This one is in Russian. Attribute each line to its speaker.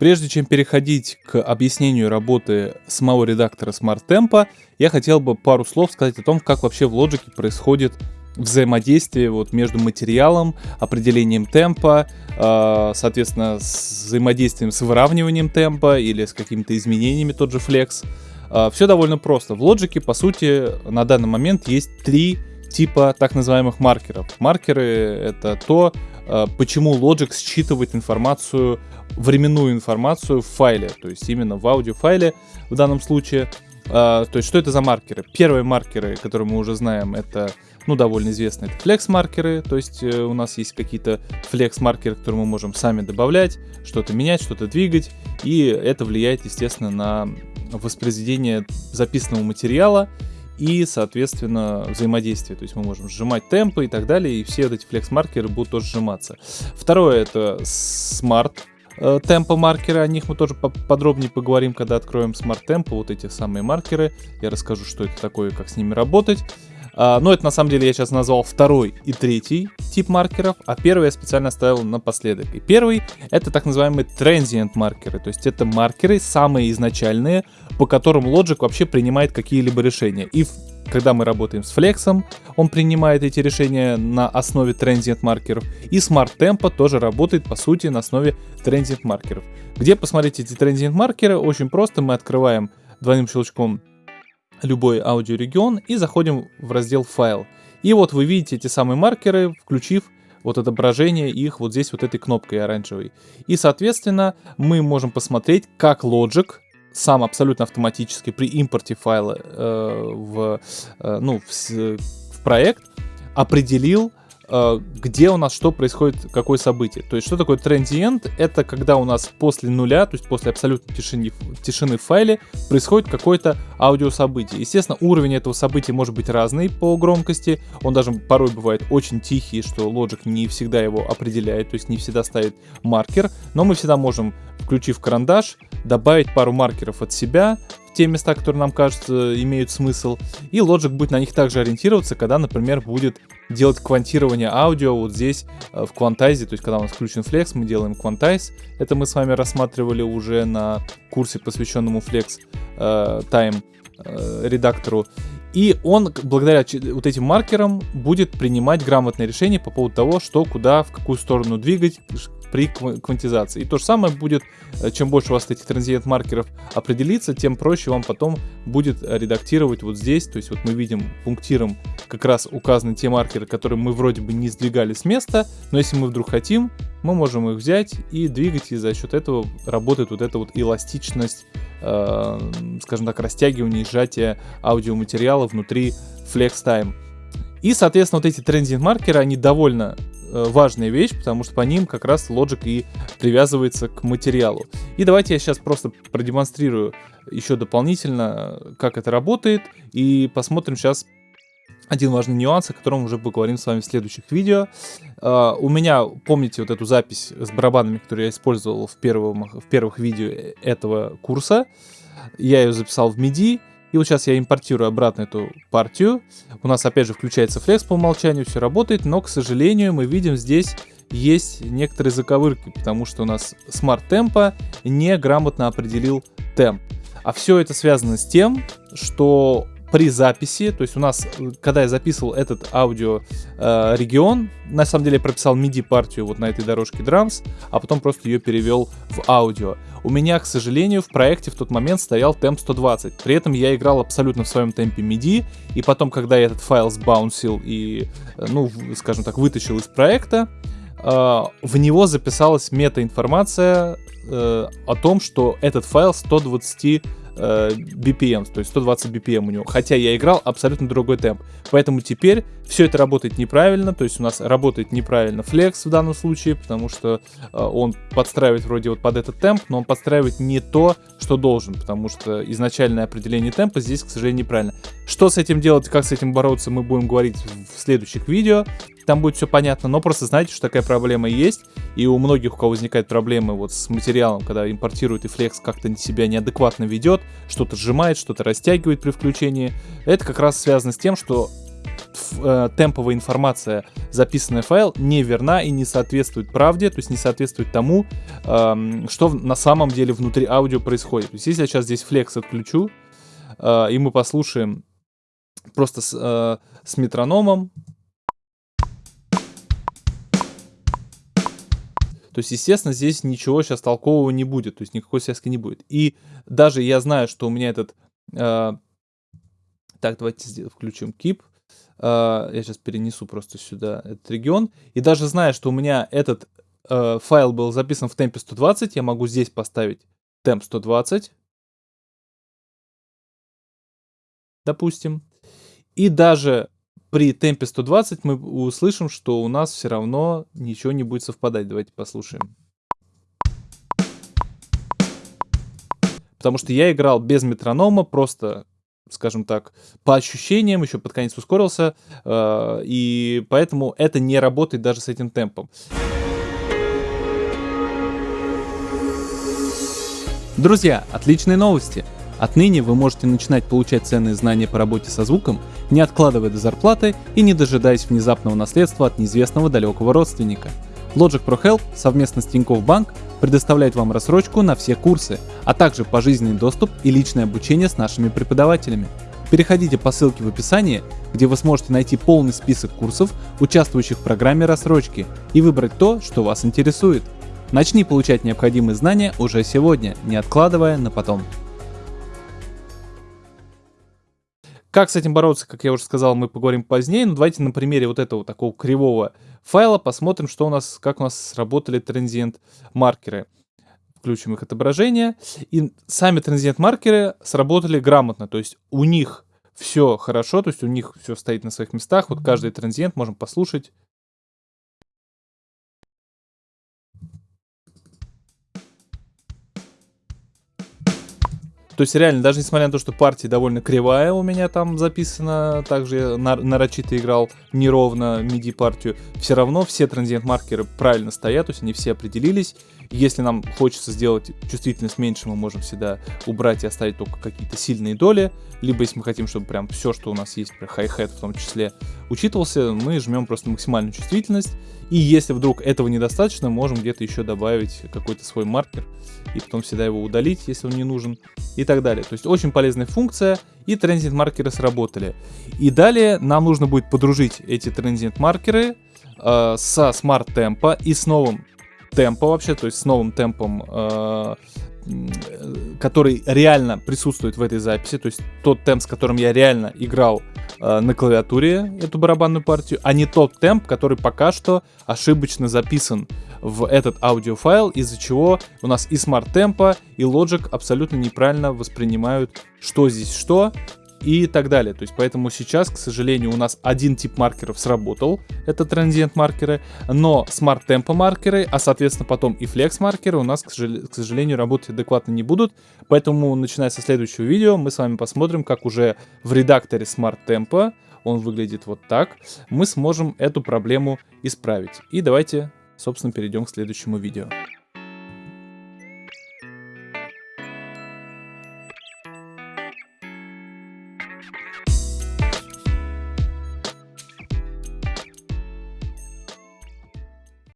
Speaker 1: Прежде чем переходить к объяснению работы самого редактора Smart Tempo, я хотел бы пару слов сказать о том, как вообще в Logic происходит взаимодействие вот между материалом, определением темпа, э, соответственно, с взаимодействием с выравниванием темпа или с какими-то изменениями, тот же Flex. Э, все довольно просто. В Logic, по сути, на данный момент есть три типа так называемых маркеров. Маркеры — это то, почему Logic считывает информацию, временную информацию в файле, то есть именно в аудиофайле в данном случае. То есть что это за маркеры? Первые маркеры, которые мы уже знаем, это ну, довольно известные, это флекс-маркеры, то есть э, у нас есть какие-то флекс-маркеры, которые мы можем сами добавлять, что-то менять, что-то двигать, и это влияет, естественно, на воспроизведение записанного материала и, соответственно, взаимодействие. То есть мы можем сжимать темпы и так далее, и все эти флекс-маркеры будут тоже сжиматься. Второе — это Smart э, темпо маркеры, о них мы тоже подробнее поговорим, когда откроем Smart Tempo, вот эти самые маркеры. Я расскажу, что это такое, как с ними работать. А, но это на самом деле я сейчас назвал второй и третий тип маркеров, а первый я специально оставил напоследок. И первый это так называемые transient маркеры, то есть это маркеры самые изначальные, по которым Logic вообще принимает какие-либо решения. И когда мы работаем с Flex, он принимает эти решения на основе transient маркеров. И Smart Tempo тоже работает, по сути, на основе transient маркеров. Где посмотреть эти transient маркеры? Очень просто, мы открываем двойным щелчком любой аудиорегион и заходим в раздел «Файл». И вот вы видите эти самые маркеры, включив вот отображение их вот здесь вот этой кнопкой оранжевой. И, соответственно, мы можем посмотреть, как Logic сам абсолютно автоматически при импорте файла э, в, э, ну, в, в проект определил где у нас что происходит, какое событие. То есть, что такое transient? Это когда у нас после нуля, то есть после абсолютной тишины, тишины в файле, происходит какое-то аудиособытие. Естественно, уровень этого события может быть разный по громкости. Он даже порой бывает очень тихий, что Logic не всегда его определяет, то есть не всегда ставит маркер. Но мы всегда можем, включив карандаш, добавить пару маркеров от себя, те места, которые нам кажется имеют смысл, и Logic будет на них также ориентироваться, когда, например, будет делать квантирование аудио вот здесь э, в Quantize, то есть когда у нас включен Flex, мы делаем Quantize, это мы с вами рассматривали уже на курсе, посвященному Flex э, Time э, редактору, и он, благодаря вот этим маркерам, будет принимать грамотные решения по поводу того, что, куда, в какую сторону двигать, при квантизации. И то же самое будет, э, чем больше у вас этих транзиент маркеров определится, тем проще вам потом будет редактировать вот здесь. То есть вот мы видим пунктиром как раз указаны те маркеры, которые мы вроде бы не сдвигали с места, но если мы вдруг хотим, мы можем их взять и двигать, и за счет этого работает вот эта вот эластичность, э, скажем так, растягивание и сжатие аудиоматериала внутри FlexTime. И, соответственно, вот эти трендинг маркеры, они довольно Э, важная вещь, потому что по ним как раз Logic и привязывается к материалу. И давайте я сейчас просто продемонстрирую еще дополнительно, как это работает, и посмотрим сейчас один важный нюанс, о котором уже поговорим с вами в следующих видео. Uh, у меня, помните вот эту запись с барабанами, которую я использовал в, первом, в первых видео этого курса? Я ее записал в MIDI, и вот сейчас я импортирую обратно эту партию. У нас опять же включается флекс по умолчанию, все работает, но, к сожалению, мы видим здесь есть некоторые заковырки, потому что у нас Smart Tempo неграмотно определил темп. А все это связано с тем, что при записи, то есть у нас, когда я записывал этот аудио э, регион, на самом деле я прописал MIDI партию вот на этой дорожке drums, а потом просто ее перевел в аудио. У меня, к сожалению, в проекте в тот момент стоял темп 120, при этом я играл абсолютно в своем темпе MIDI, и потом, когда я этот файл сбаунсил и, э, ну, скажем так, вытащил из проекта, э, в него записалась мета-информация э, о том, что этот файл 120 э, BPM, то есть 120 BPM у него, хотя я играл абсолютно другой темп. Поэтому теперь все это работает неправильно, то есть у нас работает неправильно Flex в данном случае, потому что э, он подстраивает вроде вот под этот темп, но он подстраивает не то, что должен, потому что изначальное определение темпа здесь, к сожалению, неправильно. Что с этим делать, как с этим бороться, мы будем говорить в следующих видео там будет все понятно, но просто знайте, что такая проблема есть, и у многих, у кого возникают проблемы вот с материалом, когда импортируют и Flex как-то себя неадекватно ведет, что-то сжимает, что-то растягивает при включении, это как раз связано с тем, что э, темповая информация, записанная файл, неверна и не соответствует правде, то есть не соответствует тому, э, что на самом деле внутри аудио происходит. То есть если я сейчас здесь флекс отключу, э, и мы послушаем просто с, э, с метрономом, То есть, естественно, здесь ничего сейчас толкового не будет, то есть никакой связки не будет. И даже я знаю, что у меня этот... Э, так, давайте включим keep. Э, я сейчас перенесу просто сюда этот регион. И даже зная, что у меня этот э, файл был записан в темпе 120, я могу здесь поставить темп 120. Допустим. И даже при темпе 120 мы услышим, что у нас все равно ничего не будет совпадать. Давайте послушаем. Потому что я играл без метронома, просто, скажем так, по ощущениям, еще под конец ускорился, э, и поэтому это не работает даже с этим темпом. Друзья, отличные новости! Отныне вы можете начинать получать ценные знания по работе со звуком, не откладывая до зарплаты и не дожидаясь внезапного наследства от неизвестного далекого родственника. Logic Pro Help совместно с Тинькофф Банк предоставляет вам рассрочку на все курсы, а также пожизненный доступ и личное обучение с нашими преподавателями. Переходите по ссылке в описании, где вы сможете найти полный список курсов, участвующих в программе рассрочки, и выбрать то, что вас интересует. Начни получать необходимые знания уже сегодня, не откладывая на потом. Как с этим бороться, как я уже сказал, мы поговорим позднее, но давайте на примере вот этого такого кривого файла посмотрим, что у нас, как у нас сработали транзиент маркеры. Включим их отображение, и сами транзиент маркеры сработали грамотно, то есть у них все хорошо, то есть у них все стоит на своих местах, вот каждый транзиент можем послушать. То есть реально, даже несмотря на то, что партия довольно кривая у меня там записана, также я нарочито играл неровно MIDI партию, все равно все транзиент маркеры правильно стоят, то есть они все определились. Если нам хочется сделать чувствительность меньше, мы можем всегда убрать и оставить только какие-то сильные доли. Либо если мы хотим, чтобы прям все, что у нас есть, хай-хет в том числе, учитывался, мы жмем просто максимальную чувствительность. И если вдруг этого недостаточно, можем где-то еще добавить какой-то свой маркер. И потом всегда его удалить, если он не нужен. И так далее. То есть очень полезная функция. И транзит маркеры сработали. И далее нам нужно будет подружить эти транзит маркеры э, со смарт темпа и с новым темпа вообще, то есть с новым темпом, э, который реально присутствует в этой записи, то есть тот темп, с которым я реально играл э, на клавиатуре эту барабанную партию, а не тот темп, который пока что ошибочно записан в этот аудиофайл, из-за чего у нас и Smart Tempo, и Logic абсолютно неправильно воспринимают, что здесь что, и так далее. То есть поэтому сейчас, к сожалению, у нас один тип маркеров сработал, это transient маркеры, но Smart Tempo маркеры, а соответственно потом и Flex маркеры у нас, к сожалению, работать адекватно не будут. Поэтому, начиная со следующего видео, мы с вами посмотрим, как уже в редакторе Smart Tempo, он выглядит вот так, мы сможем эту проблему исправить. И давайте, собственно, перейдем к следующему видео.